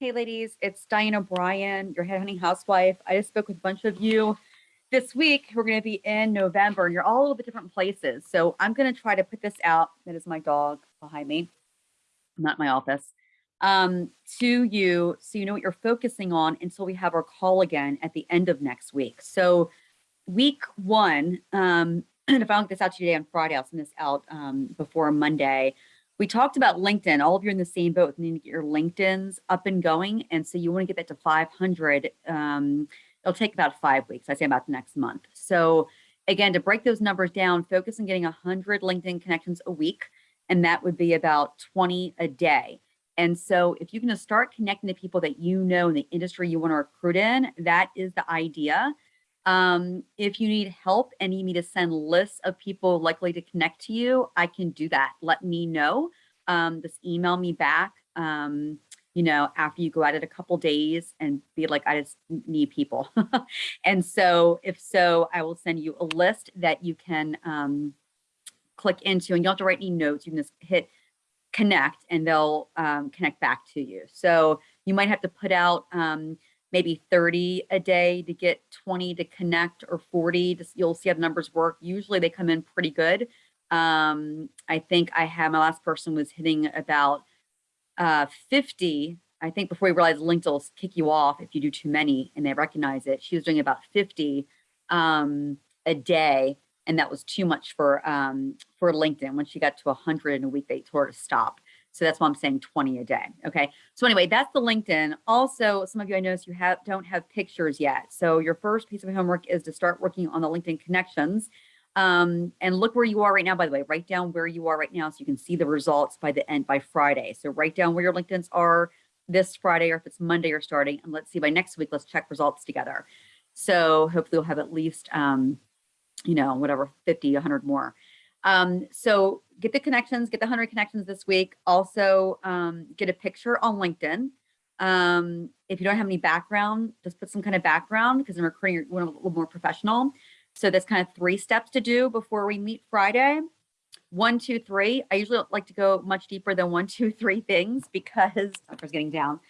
Hey ladies, it's Diane O'Brien, your headhunting housewife. I just spoke with a bunch of you this week. We're going to be in November and you're all over the different places. So I'm going to try to put this out. That is my dog behind me, not my office, um, to you so you know what you're focusing on until we have our call again at the end of next week. So week one, um, and if I don't get this out to you today on Friday, I'll send this out um, before Monday we talked about LinkedIn. All of you are in the same boat. You need to get your LinkedIn's up and going. And so you want to get that to 500. Um, it'll take about five weeks. I say about the next month. So again, to break those numbers down, focus on getting 100 LinkedIn connections a week. And that would be about 20 a day. And so if you can just start connecting to people that you know in the industry you want to recruit in, that is the idea. Um, if you need help and you need me to send lists of people likely to connect to you, I can do that. Let me know. Um, just email me back, um, you know, after you go at it a couple days and be like, I just need people. and so if so, I will send you a list that you can um, click into and you don't have to write any notes. You can just hit connect and they'll um, connect back to you. So you might have to put out um, maybe 30 a day to get 20 to connect or 40 to, you'll see how the numbers work. Usually they come in pretty good. Um, i think i had my last person was hitting about uh, 50 i think before we realized linkedin will kick you off if you do too many and they recognize it. She was doing about 50 um, a day and that was too much for um, for linkedin. When she got to 100 in a week they told her to stop so that's why I'm saying 20 a day. Okay. So anyway, that's the LinkedIn. Also, some of you I noticed you have don't have pictures yet. So your first piece of homework is to start working on the LinkedIn connections. Um, and look where you are right now, by the way, write down where you are right now so you can see the results by the end by Friday. So write down where your LinkedIn's are this Friday or if it's Monday you're starting. And let's see by next week, let's check results together. So hopefully we'll have at least, um, you know, whatever, 50, 100 more. Um, so get the connections, get the 100 connections this week. Also um, get a picture on LinkedIn. Um, if you don't have any background, just put some kind of background because I'm recruiting you a little more professional. So that's kind of three steps to do before we meet Friday. One, two, three. I usually like to go much deeper than one, two, three things because numbers getting down.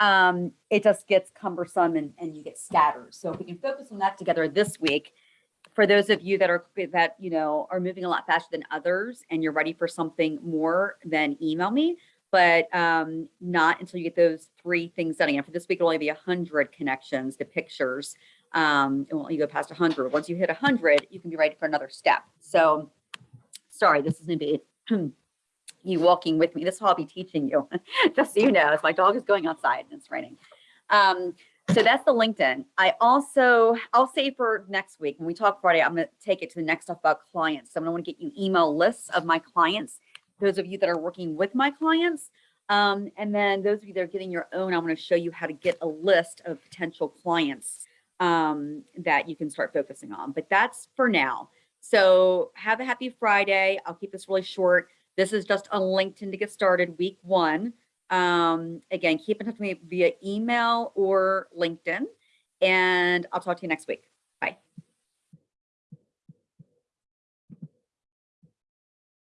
Um, it just gets cumbersome and, and you get scattered. So if we can focus on that together this week, for those of you that are that you know are moving a lot faster than others and you're ready for something more then email me but um, not until you get those three things done. Again for this week it'll only be 100 connections to pictures um and you go past 100 once you hit 100 you can be ready for another step. So sorry this is gonna be you walking with me this is what i'll be teaching you. Just so you know my dog is going outside and it's raining. Um so that's the LinkedIn. I also, I'll say for next week, when we talk Friday, I'm going to take it to the next stuff about clients. So I'm going to want to get you email lists of my clients, those of you that are working with my clients. Um, and then those of you that are getting your own, I'm going to show you how to get a list of potential clients um, that you can start focusing on. But that's for now. So have a happy Friday. I'll keep this really short. This is just on LinkedIn to get started week one. Um, again, keep in touch with me via email or LinkedIn, and I'll talk to you next week.